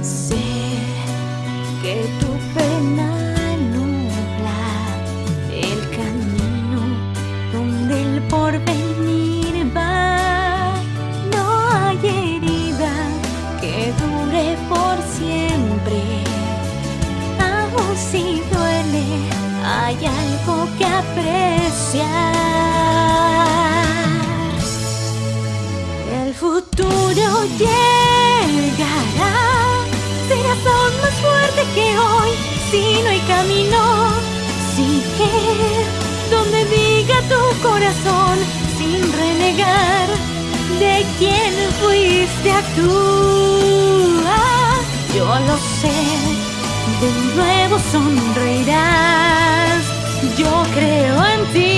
Sé que tu pena nubla el camino donde el porvenir va. No hay herida que dure por siempre. Aún si duele, hay algo que apreciar. El llegará, serás aún más fuerte que hoy. Si no hay camino, sigue donde diga tu corazón, sin renegar de quién fuiste actúa. Yo lo sé, de nuevo sonreirás. Yo creo en ti.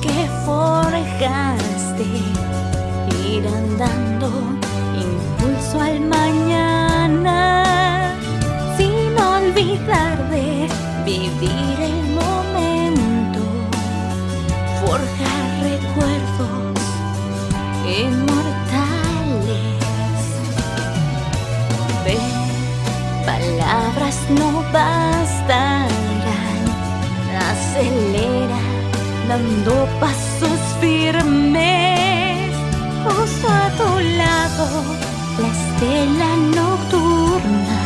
Que forjaste irán dando impulso al mañana sin olvidar de vivir el momento, forjar recuerdos inmortales. Ve, palabras no bastarán dando pasos firmes. Justo a tu lado la estela nocturna.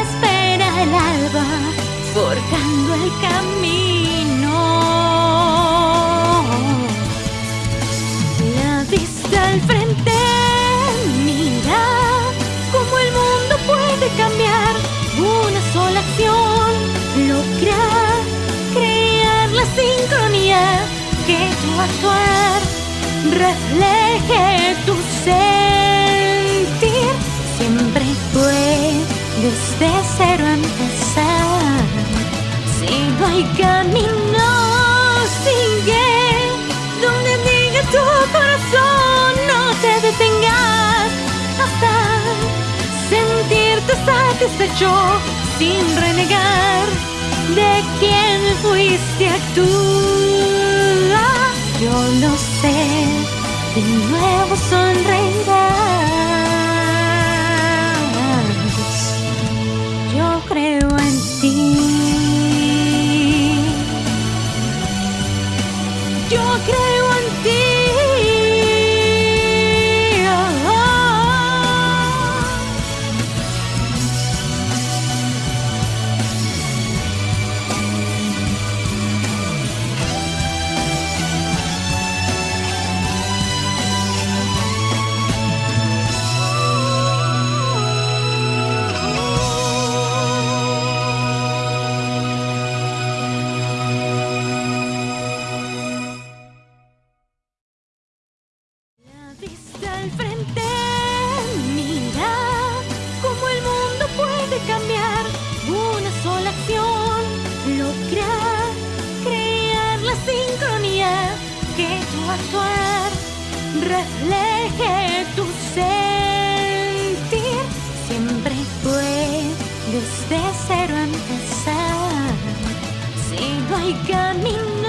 Espera el alba forjando el camino tu actuar refleje tu sentir. Siempre puedes de cero empezar. Si no hay camino, sigue donde diga tu corazón. No te detengas hasta sentirte satisfecho sin renegar de quién fuiste actúa. De nuevo sonreirás. Yo creo en ti. Vista al frente, mira cómo el mundo puede cambiar. Una sola acción logra crear la sincronía que tu actuar refleje tu sentir. Siempre puedes de cero empezar. Si no hay camino